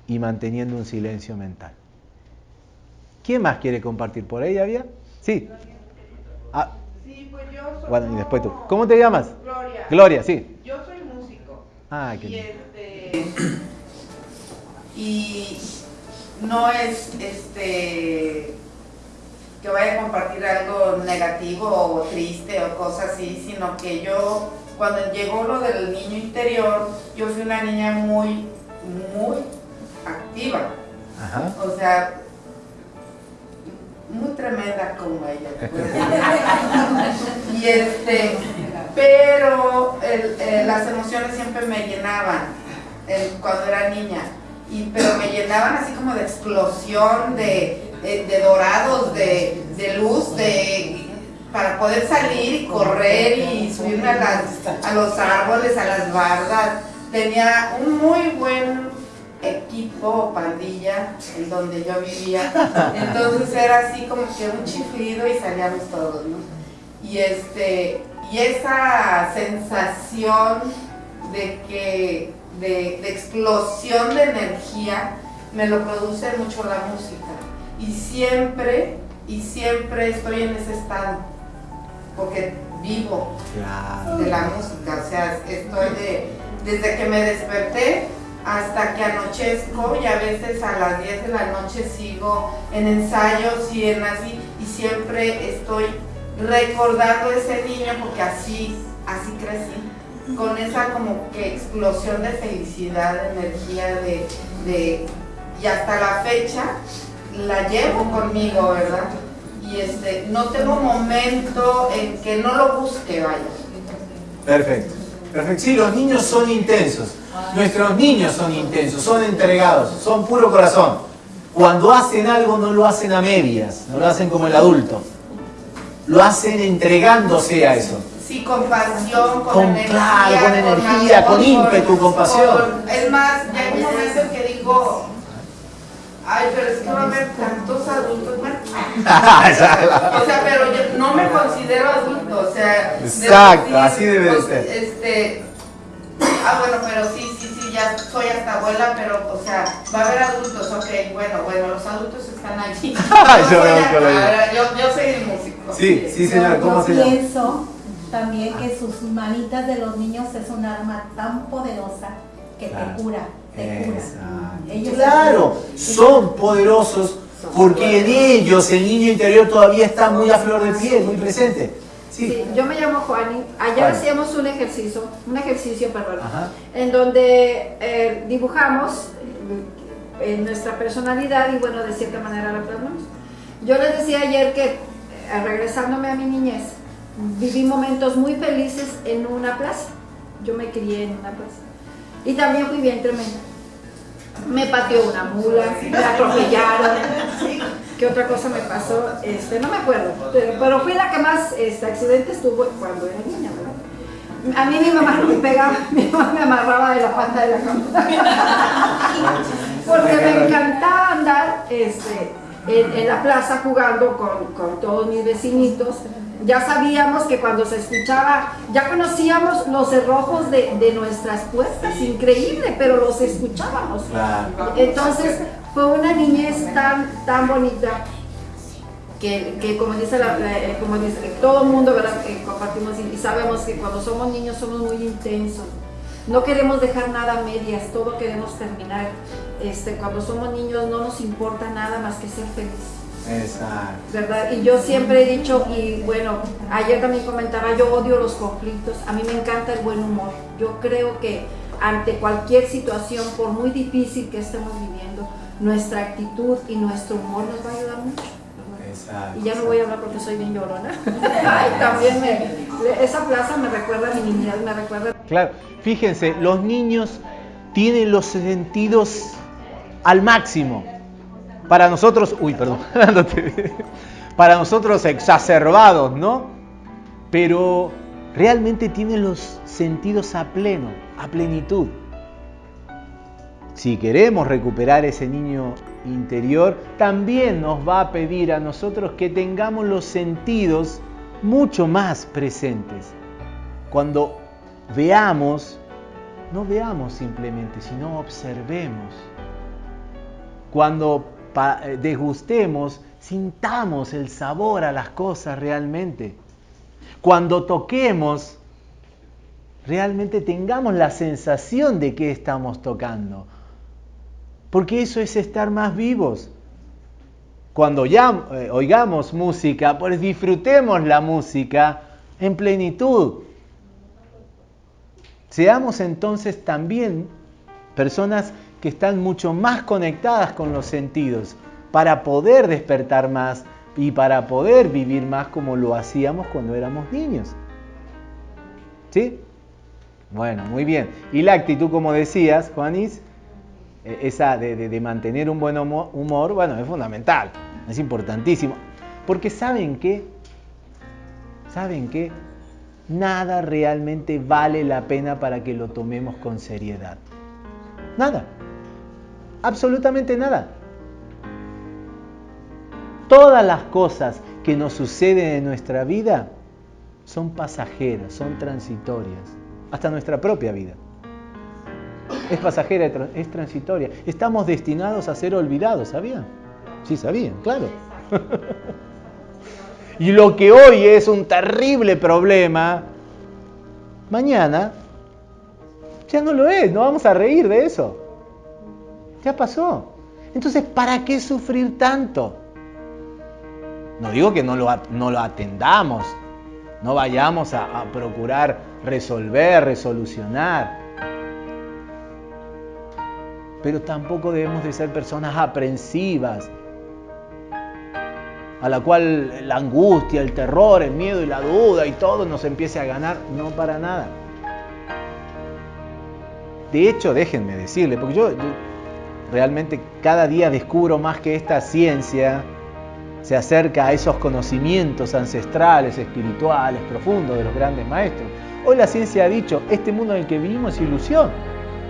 y manteniendo un silencio mental. ¿Quién más quiere compartir por ahí, había? Sí. Ah, Sí, pues yo soy. bueno, y después tú. ¿Cómo te llamas? Gloria. Gloria, sí. Yo soy músico. Ah, qué y este. Y no es este. que vaya a compartir algo negativo o triste o cosas así, sino que yo, cuando llegó lo del niño interior, yo fui una niña muy, muy activa. Ajá. O sea, muy tremenda como ella. y este, pero el- eh, las emociones siempre me llenaban eh, cuando era niña. Y, pero me llenaban así como de explosión, de, de- de dorados, de, de luz, de para poder salir y correr y subirme a, las- a los árboles, a las bardas. Tenía un muy buen equipo o pandilla en donde yo vivía. Entonces era así como que un chiflido y salíamos todos, ¿no? Y este, y esa sensación de que, de, de explosión de energía, me lo produce mucho la música. Y siempre, y siempre estoy en ese estado, porque vivo Claro. de la música, o sea, estoy de, desde que me desperté hasta que anochezco y a veces a las 10 de la noche sigo en ensayos y en así, y siempre estoy recordando a ese niño porque así, así crecí, con esa como que explosión de felicidad, de energía, de, de y hasta la fecha la llevo conmigo, ¿verdad? Y este, no tengo momento en que no lo busque, vaya. Perfecto. Perfecto. Sí, los niños son intensos. Nuestros niños son intensos, son entregados, son puro corazón. Cuando hacen algo no lo hacen a medias, no lo hacen como el adulto. Lo hacen entregándose a eso. Sí, con pasión, con, Con- energía. claro, con energía, amor, con ímpetu, con pasión. con- es más, ya hay un momento en que digo, ay, pero es que va a haber tantos adultos. bueno, o sea, pero yo no me considero adulto, o sea. Exacto, decir, así debe de pues, ser. Este, ah, bueno, pero sí, sí, sí, ya soy hasta abuela, pero, o sea, va a haber adultos, ok, bueno, bueno, los adultos están allí. Yo soy veo a- que lo digo. ahora, yo, yo soy el músico. Sí, sí, señora, ¿cómo Yo se llama? pienso también que sus manitas de los niños es un arma tan poderosa que Claro. te cura. Ellos- Claro, son poderosos porque en ellos el niño interior todavía está muy a flor de piel, muy presente. Sí. Sí, yo me llamo Juani. Ayer hacíamos un ejercicio, un ejercicio, perdón, Ajá. en donde eh, dibujamos eh, nuestra personalidad y bueno, de cierta manera la plasmamos. Yo les decía ayer que, eh, regresándome a mi niñez, viví momentos muy felices en una plaza. Yo me crié en una plaza. Y también fui bien tremenda. Me pateó una mula, me atropellaron. ¿Qué otra cosa me pasó? Este, no me acuerdo, pero, pero fui la que más este, accidentes tuvo cuando era niña, ¿verdad? A mí mi mamá no me pegaba, mi mamá me amarraba de la pata de la cama. Porque me encantaba andar este, en, en la plaza jugando con, con todos mis vecinitos. Ya sabíamos que cuando se escuchaba, ya conocíamos los cerrojos de, de nuestras puertas, increíble, pero los escuchábamos. Claro. Entonces fue una niñez tan, tan bonita que, que como dice, la, la- eh, como dice todo el mundo, compartimos y, y sabemos que cuando somos niños somos muy intensos. no queremos dejar nada a medias, todo queremos terminar. Este, cuando somos niños no nos importa nada más que ser felices. Exacto. ¿verdad? Y yo siempre he dicho, y bueno, ayer también comentaba, yo odio los conflictos, a mí me encanta el buen humor. Yo creo que ante cualquier situación, por muy difícil que estemos viviendo, nuestra actitud y nuestro humor nos va a ayudar mucho. Exacto. Y ya no voy a hablar porque soy bien llorona. Ay, también me, esa plaza me recuerda a mi niñez, me recuerda. Claro, fíjense, los niños tienen los sentidos al máximo. Para nosotros, uy, perdón, para nosotros exacerbados, ¿no? Pero realmente tienen los sentidos a pleno, a plenitud. Si queremos recuperar ese niño interior, también nos va a pedir a nosotros que tengamos los sentidos mucho más presentes. Cuando veamos, no veamos simplemente, sino observemos. Cuando degustemos, sintamos el sabor a las cosas realmente. Cuando toquemos, realmente tengamos la sensación de que estamos tocando. Porque eso es estar más vivos. Cuando ya eh, oigamos música, pues disfrutemos la música en plenitud. Seamos entonces también personas que están mucho más conectadas con los sentidos para poder despertar más y para poder vivir más como lo hacíamos cuando éramos niños. ¿Sí? Bueno, muy bien. Y la actitud, como decías, Juanis, e, esa de, mantener un buen humor, bueno, es fundamental, es importantísimo. Porque saben que, saben que nada realmente vale la pena para que lo tomemos con seriedad. Nada absolutamente nada. Todas las cosas que nos suceden en nuestra vida son pasajeras, son transitorias, hasta nuestra propia vida. Es pasajera, es transitoria. Estamos destinados a ser olvidados, ¿sabían? Sí, sabían, claro. y lo que hoy es un terrible problema, mañana ya no lo es, no vamos a reír de eso. Ya pasó. Entonces, ¿para qué sufrir tanto? No digo que no lo, atendamos, no vayamos a, a procurar resolver, resolucionar. Pero tampoco debemos de ser personas aprensivas, a la cual la angustia, el terror, el miedo y la duda y todo nos empiece a ganar. No para nada. De hecho, déjenme decirle, porque yo, realmente cada día descubro más que esta ciencia se acerca a esos conocimientos ancestrales, espirituales, profundos de los grandes maestros. Hoy la ciencia ha dicho, este mundo en el que vivimos es ilusión,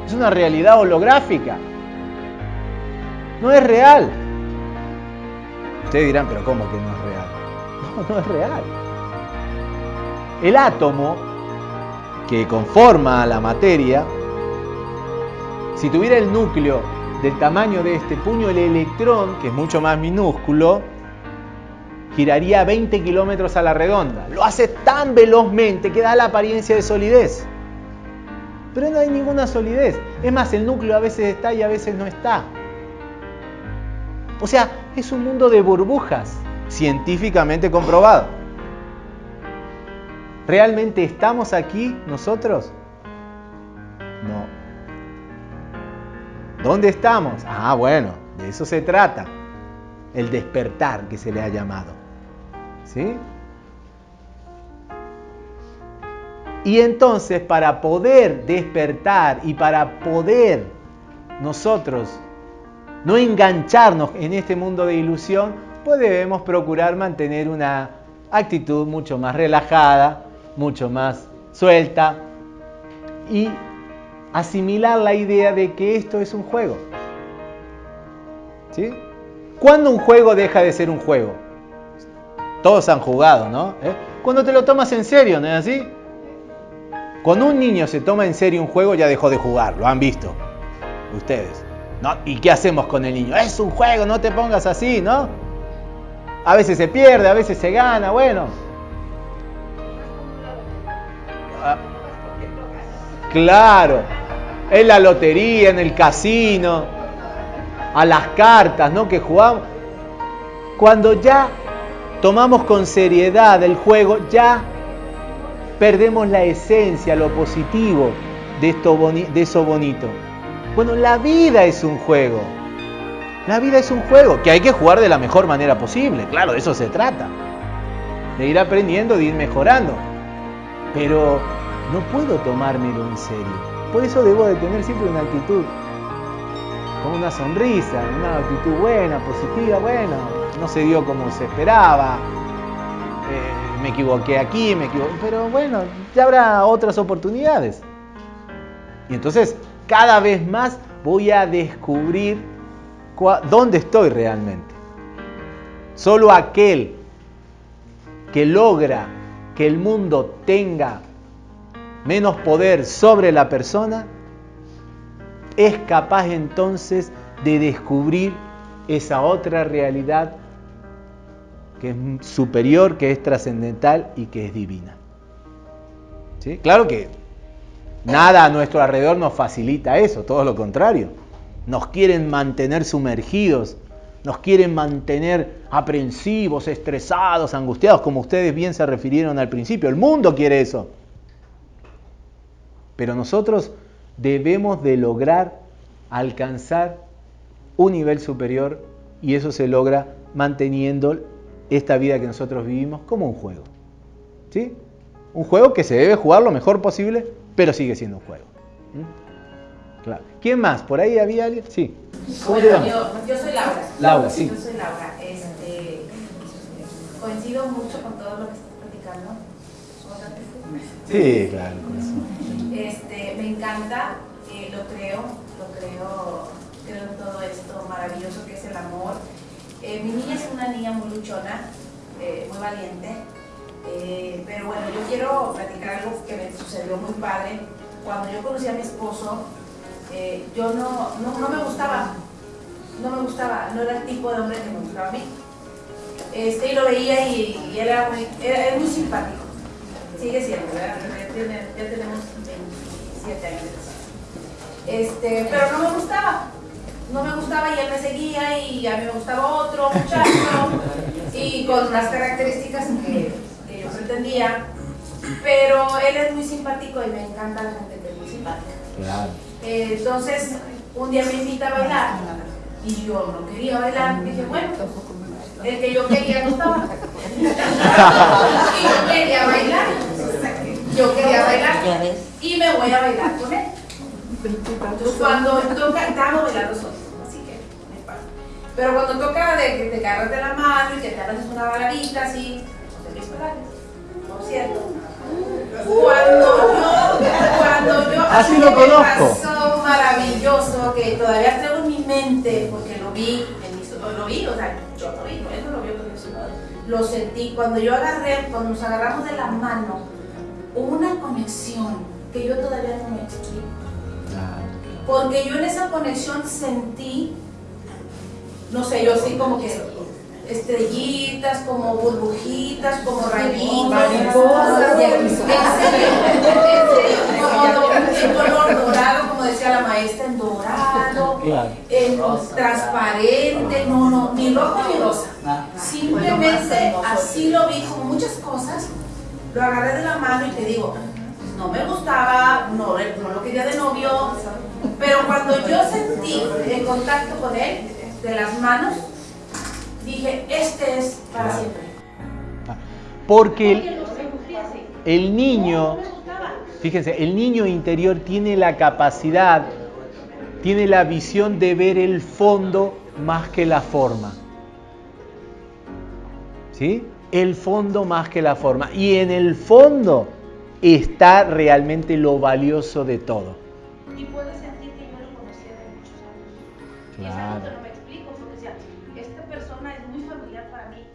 es una realidad holográfica, no es real. Ustedes dirán, pero ¿cómo que no es real? No, no es real. El átomo que conforma la materia, si tuviera el núcleo del tamaño de este puño, el electrón, que es mucho más minúsculo, giraría 20 kilómetros a la redonda. Lo hace tan velozmente que da la apariencia de solidez. Pero no hay ninguna solidez. Es más, el núcleo a veces está y a veces no está. O sea, es un mundo de burbujas, científicamente comprobado. ¿Realmente estamos aquí nosotros? No. ¿Dónde estamos? Ah, bueno, de eso se trata. El despertar que se le ha llamado. ¿Sí? Y entonces para poder despertar y para poder nosotros no engancharnos en este mundo de ilusión, pues debemos procurar mantener una actitud mucho más relajada, mucho más suelta y asimilar la idea de que esto es un juego. ¿Sí? ¿Cuándo un juego deja de ser un juego? Todos han jugado, ¿no? ¿Eh? Cuando te lo tomas en serio, ¿no es así? Cuando un niño se toma en serio un juego ya dejó de jugar, lo han visto ustedes. ¿no? ¿Y qué hacemos con el niño? Es un juego, no te pongas así, ¿no? A veces se pierde, a veces se gana, bueno. Claro, en la lotería, en el casino, a las cartas, ¿no? Que jugamos. Cuando ya tomamos con seriedad el juego, ya perdemos la esencia, lo positivo de, esto de eso bonito. Bueno, la vida es un juego. La vida es un juego que hay que jugar de la mejor manera posible. Claro, de eso se trata. De ir aprendiendo, de ir mejorando. Pero no puedo tomármelo en serio. Por eso debo de tener siempre una actitud con una sonrisa, una actitud buena, positiva, bueno, no se dio como se esperaba, eh, me equivoqué aquí, me equivoqué, pero bueno, ya habrá otras oportunidades. Y entonces cada vez más voy a descubrir dónde estoy realmente. Solo aquel que logra que el mundo tenga menos poder sobre la persona, es capaz entonces de descubrir esa otra realidad que es superior, que es trascendental y que es divina. ¿Sí? Claro que nada a nuestro alrededor nos facilita eso, todo lo contrario. Nos quieren mantener sumergidos, nos quieren mantener aprensivos, estresados, angustiados, como ustedes bien se refirieron al principio. El mundo quiere eso. Pero nosotros debemos de lograr alcanzar un nivel superior y eso se logra manteniendo esta vida que nosotros vivimos como un juego. ¿Sí? Un juego que se debe jugar lo mejor posible, pero sigue siendo un juego. ¿Mm? Claro. ¿Quién más? ¿Por ahí había alguien? Sí. Bueno, yo, yo, soy Laura. Laura, sí. Yo soy Laura. Este, coincido mucho con todo lo que estás platicando. Sí, claro. Este, me encanta, eh, lo creo, lo creo, creo en todo esto maravilloso que es el amor. Eh, mi niña es una niña muy luchona, eh, muy valiente, pero bueno, yo quiero platicar algo que me sucedió muy padre. Cuando yo conocí a mi esposo, yo no, no, me gustaba, no me gustaba, no era el tipo de hombre que me gustaba a mí. Este, y lo veía y, era, muy, era, muy simpático. Sigue siendo, ¿verdad? Ya tenemos años. Este, pero no me gustaba. No me gustaba y él me seguía y a mí me gustaba otro muchacho y con unas características que, yo pretendía. Pero él es muy simpático y me encanta la gente que es muy simpática. entonces, un día me invita a bailar y yo no quería bailar. Dije, bueno, el que yo quería no estaba. y yo quería bailar. Yo quería bailar y me voy a bailar con él. Entonces, cuando toca, estamos bailando solos, así que me pasa. Pero cuando toca de que te agarras de la mano y que te haces una baladita así, José Luis Perales, por cierto. Cuando yo, cuando yo, así lo conozco. Pasó maravilloso que todavía tengo en mi mente, porque lo vi, en mi, lo vi, o sea, yo lo vi, él no lo vio con lo sentí. Cuando yo agarré, cuando nos agarramos de la mano, una conexión que yo todavía no me explico. Porque yo en esa conexión sentí, no sé, yo así como que estrellitas, como burbujitas, como rayitos, mariposas, en en color dorado, como decía la maestra, en dorado, en transparente, no, no, ni rojo ni rosa. Ah. Simplemente así lo vi, como muchas cosas, lo agarré de la mano y te digo, no me gustaba, no, no lo quería de novio, pero cuando yo sentí el contacto con él, de las manos, dije, este es para siempre. Porque el, niño, fíjense, el niño interior tiene la capacidad, tiene la visión de ver el fondo más que la forma. ¿Sí? El fondo más que la forma. Y en el fondo está realmente lo valioso de todo. Y puede sentir que yo lo conocía de muchos años. Claro. Y es algo que no me explico, porque decía, esta persona es muy familiar para mí.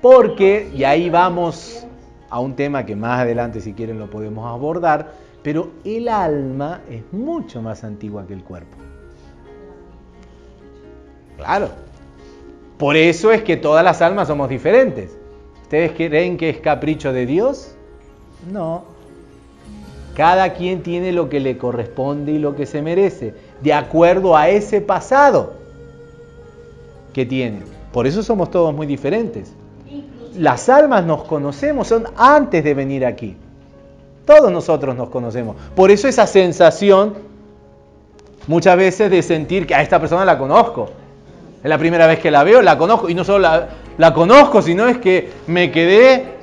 Porque, y ahí vamos a un tema que más adelante si quieren lo podemos abordar, pero el alma es mucho más antigua que el cuerpo. Claro. Por eso es que todas las almas somos diferentes. ¿Ustedes creen que es capricho de Dios? No. Cada quien tiene lo que le corresponde y lo que se merece, de acuerdo a ese pasado que tiene. Por eso somos todos muy diferentes. Las almas nos conocemos, son antes de venir aquí. Todos nosotros nos conocemos. Por eso esa sensación muchas veces de sentir que a esta persona la conozco. Es la primera vez que la veo, la conozco. Y no solo la, la conozco, sino es que me quedé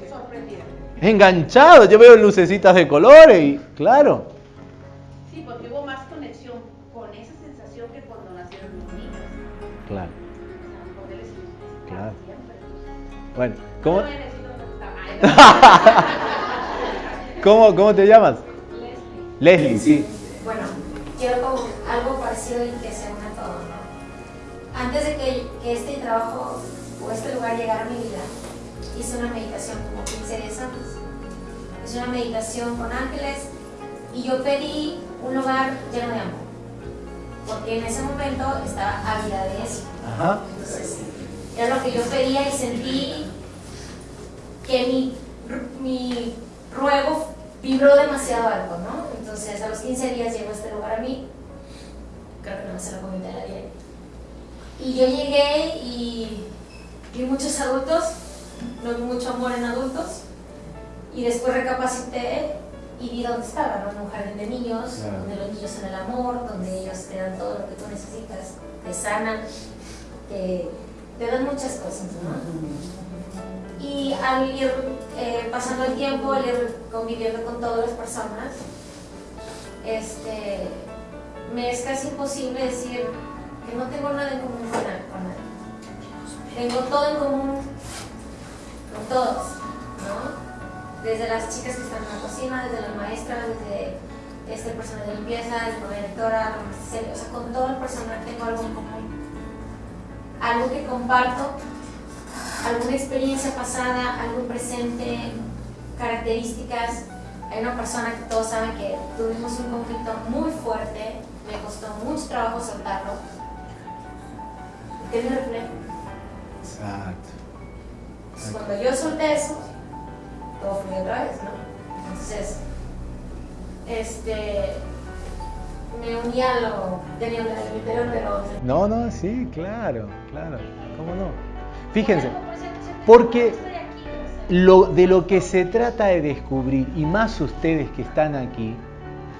enganchado. Yo veo lucecitas de colores y claro. Sí, porque hubo más conexión con esa sensación que cuando nacieron los niños. Claro, Claro. siempre. bueno. ¿Cómo, ¿Cómo, cómo te llamas? Leslie. Leslie, sí. Bueno, quiero como algo parecido y que se une a todo, ¿no? Antes de que, que este trabajo o este lugar llegara a mi vida, hice una meditación como 15 días antes. Hice una meditación con ángeles y yo pedí un lugar lleno de amor. Porque en ese momento estaba ávida de eso. Ajá. Entonces, era lo que yo pedía y sentí que mi, mi ruego vibró demasiado alto, ¿no? Entonces, a los 15 días llegó este lugar a mí. Creo que no se lo comenté a nadie. Y yo llegué y vi muchos adultos, no vi mucho amor en adultos. Y después recapacité y vi dónde estaba, ¿no? En un jardín de niños, Claro. donde los niños son el amor, donde ellos te dan todo lo que tú necesitas, te sanan, te, te dan muchas cosas, ¿no? Y al ir eh, pasando el tiempo, al ir conviviendo con todas las personas, este, me es casi imposible decir que no tengo nada en común con nadie. con nadie. Tengo todo en común con todos, ¿no? Desde las chicas que están en la cocina, desde las maestras, desde este personal de limpieza, desde la directora, o sea, con todo el personal tengo algo en común. Algo que comparto alguna experiencia pasada, algo presente, características. Hay una persona que todos saben que tuvimos un conflicto muy fuerte, me costó mucho trabajo soltarlo. ¿Qué me reflejo? Exacto. Entonces, cuando yo solté eso, todo fluyó otra vez, ¿no? Entonces, este, me uní a lo, tenía un interior, pero No, no, sí, claro, claro. ¿Cómo no? Fíjense, porque lo, de lo que se trata de descubrir, y más ustedes que están aquí,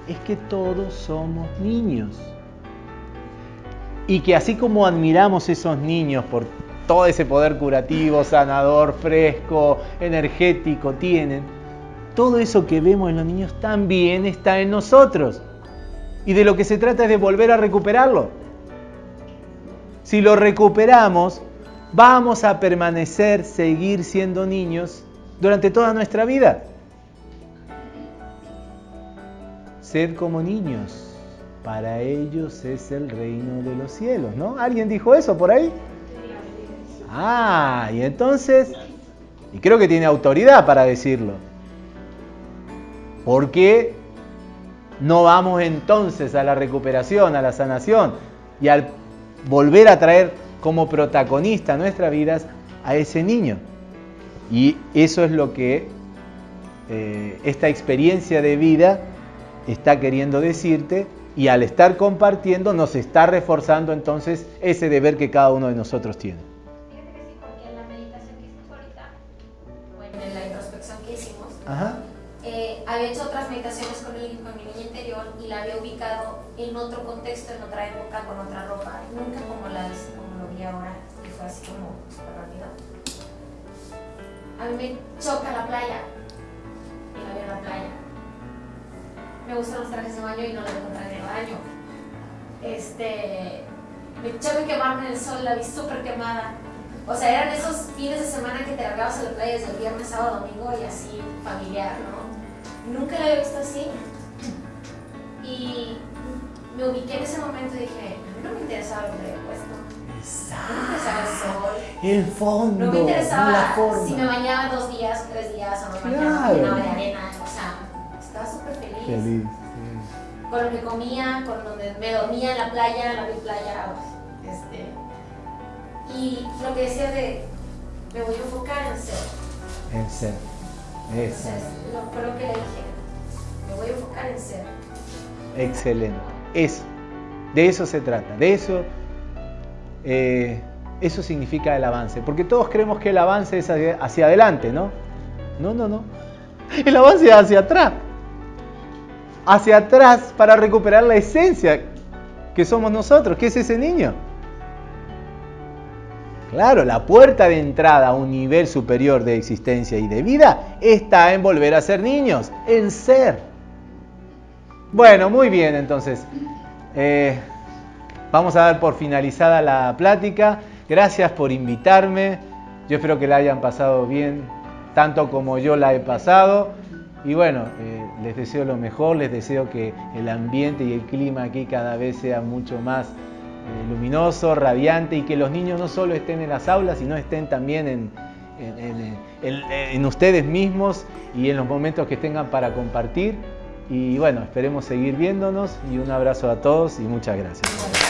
es que todos somos niños. Y que así como admiramos esos niños por todo ese poder curativo, sanador, fresco, energético tienen, todo eso que vemos en los niños también está en nosotros. Y de lo que se trata es de volver a recuperarlo. Si lo recuperamos, vamos a permanecer, seguir siendo niños durante toda nuestra vida. Sed como niños, para ellos es el reino de los cielos, ¿no? ¿Alguien dijo eso por ahí? Ah, y entonces, y creo que tiene autoridad para decirlo. ¿Por qué no vamos entonces a la recuperación, a la sanación y al volver a traer como protagonista a nuestras vidas a ese niño? Y eso es lo que eh, esta experiencia de vida está queriendo decirte y al estar compartiendo nos está reforzando entonces ese deber que cada uno de nosotros tiene. Eh, había hecho otras meditaciones con mi, con mi niña interior y la había ubicado en otro contexto, en otra época, con otra ropa, nunca como, la, como lo vi ahora, que fue así como súper rápido. A mí me choca la playa, y la vi en la playa. Me gustan los trajes de baño y no la veo con traje baño. Este, me choca quemarme en el sol, la vi súper quemada. O sea, eran esos fines de semana que te largabas a la playa desde el viernes, sábado, domingo y así, familiar, ¿no? Nunca la había visto así. Y me ubiqué en ese momento y dije, a mí no me interesaba lo que había puesto. No me interesaba el sol. El fondo, No me la interesaba forma. si me bañaba dos días, tres días o no me bañaba, Claro. de arena. O sea, estaba súper feliz. Feliz. sí. Con lo que comía, con donde me dormía en la playa, en la playa. Y lo que decía de, me voy a enfocar en ser. En ser. Eso. Entonces, lo, fue lo que le dije. Me voy a enfocar en ser. Excelente. Eso. De eso se trata. De eso. eh, eso significa el avance. Porque todos creemos que el avance es hacia, hacia adelante, ¿no? No, no, no. El avance es hacia atrás. Hacia atrás para recuperar la esencia que somos nosotros, que es ese niño. Claro, la puerta de entrada a un nivel superior de existencia y de vida está en volver a ser niños, en ser. Bueno, muy bien, entonces. eh, vamos a dar por finalizada la plática. Gracias por invitarme. Yo espero que la hayan pasado bien, tanto como yo la he pasado. Y bueno, eh, les deseo lo mejor, les deseo que el ambiente y el clima aquí cada vez sea mucho más luminoso, radiante y que los niños no solo estén en las aulas, sino estén también en ustedes mismos y en los momentos que tengan para compartir. Y bueno, esperemos seguir viéndonos y un abrazo a todos y muchas gracias.